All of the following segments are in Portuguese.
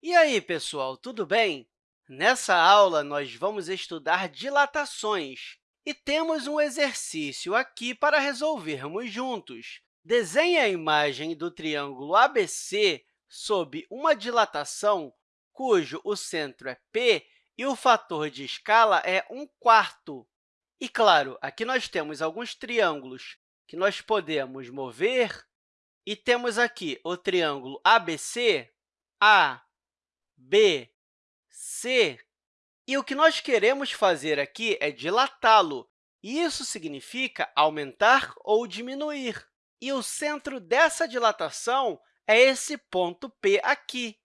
E aí, pessoal, tudo bem? Nessa aula, nós vamos estudar dilatações e temos um exercício aqui para resolvermos juntos. Desenhe a imagem do triângulo ABC sob uma dilatação cujo o centro é P e o fator de escala é 1 quarto. E, claro, aqui nós temos alguns triângulos que nós podemos mover, e temos aqui o triângulo ABC, A, B, C. E o que nós queremos fazer aqui é dilatá-lo, e isso significa aumentar ou diminuir. E o centro dessa dilatação é esse ponto P aqui.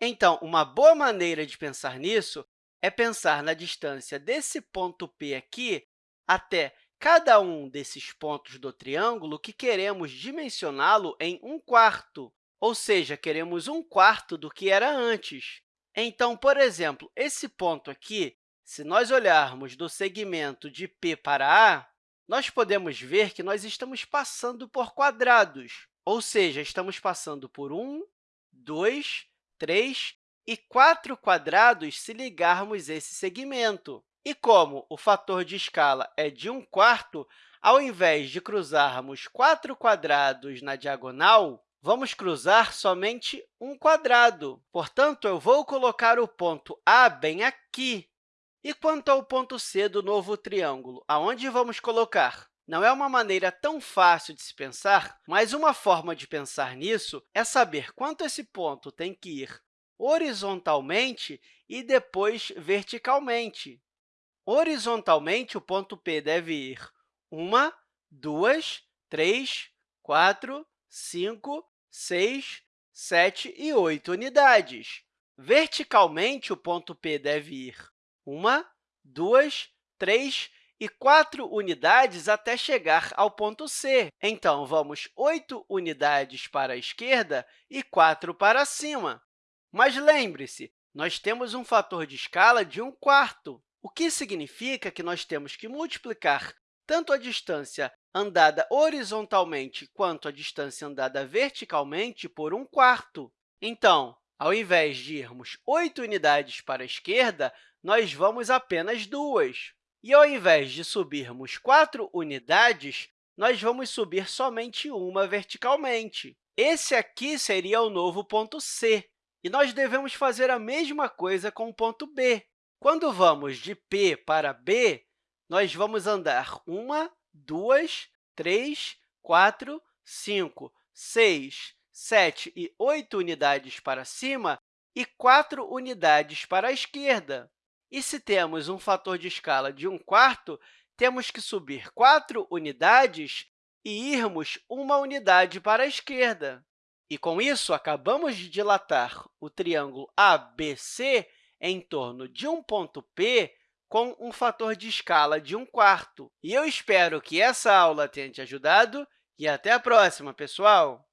Então, uma boa maneira de pensar nisso é pensar na distância desse ponto P aqui até cada um desses pontos do triângulo que queremos dimensioná-lo em 1 quarto, ou seja, queremos 1 quarto do que era antes. Então, por exemplo, esse ponto aqui, se nós olharmos do segmento de P para A, nós podemos ver que nós estamos passando por quadrados, ou seja, estamos passando por 1, 2, 3 e 4 quadrados se ligarmos esse segmento. E como o fator de escala é de 1 quarto, ao invés de cruzarmos 4 quadrados na diagonal, vamos cruzar somente um quadrado. Portanto, eu vou colocar o ponto A bem aqui. E quanto ao ponto C do novo triângulo, aonde vamos colocar? Não é uma maneira tão fácil de se pensar, mas uma forma de pensar nisso é saber quanto esse ponto tem que ir horizontalmente e depois verticalmente. Horizontalmente, o ponto P deve ir 1, 2, 3, 4, 5, 6, 7 e 8 unidades. Verticalmente, o ponto P deve ir 1, 2, 3 e 4 unidades até chegar ao ponto C. Então, vamos 8 unidades para a esquerda e 4 para cima. Mas lembre-se, nós temos um fator de escala de 1 quarto, o que significa que nós temos que multiplicar tanto a distância andada horizontalmente quanto a distância andada verticalmente por 1 quarto. Então, ao invés de irmos 8 unidades para a esquerda, nós vamos apenas duas. E, ao invés de subirmos 4 unidades, nós vamos subir somente uma verticalmente. Esse aqui seria o novo ponto C. E nós devemos fazer a mesma coisa com o ponto B. Quando vamos de P para B, nós vamos andar uma, duas, três, quatro, cinco, seis, sete e oito unidades para cima e quatro unidades para a esquerda. E se temos um fator de escala de 1 quarto, temos que subir quatro unidades e irmos uma unidade para a esquerda. E, com isso, acabamos de dilatar o triângulo ABC em torno de um ponto P com um fator de escala de 1 quarto. E eu espero que essa aula tenha te ajudado e até a próxima, pessoal!